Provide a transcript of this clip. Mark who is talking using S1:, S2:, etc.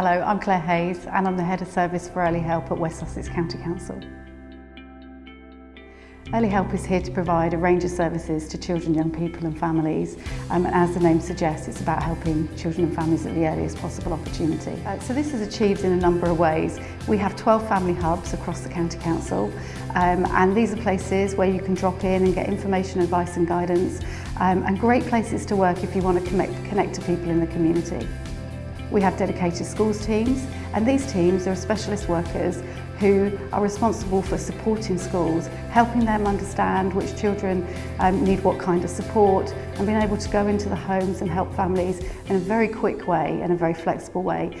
S1: Hello, I'm Claire Hayes and I'm the Head of Service for Early Help at West Sussex County Council. Early Help is here to provide a range of services to children, young people and families um, and as the name suggests it's about helping children and families at the earliest possible opportunity. Uh, so this is achieved in a number of ways. We have 12 family hubs across the County Council um, and these are places where you can drop in and get information, advice and guidance um, and great places to work if you want to connect, connect to people in the community. We have dedicated schools teams and these teams are specialist workers who are responsible for supporting schools, helping them understand which children um, need what kind of support and being able to go into the homes and help families in a very quick way and a very flexible way